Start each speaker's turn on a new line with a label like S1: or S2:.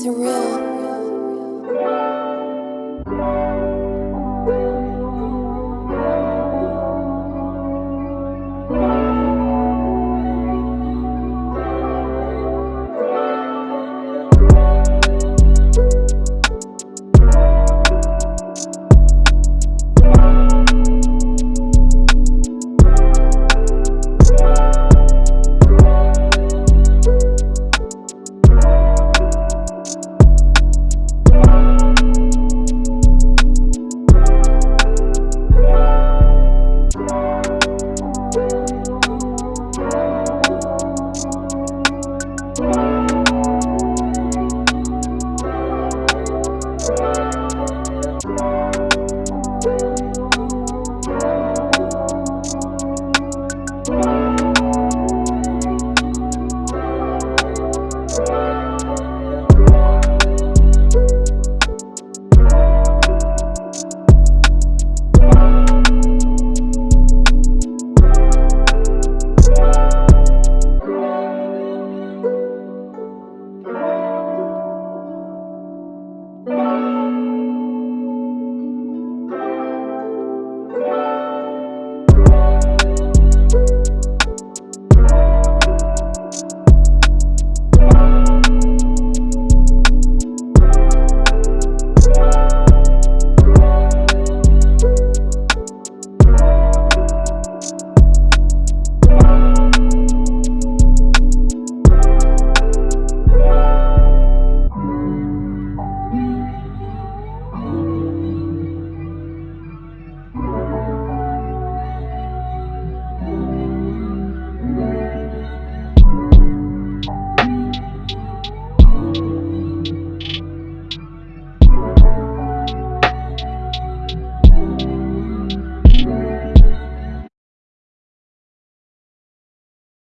S1: Surreal.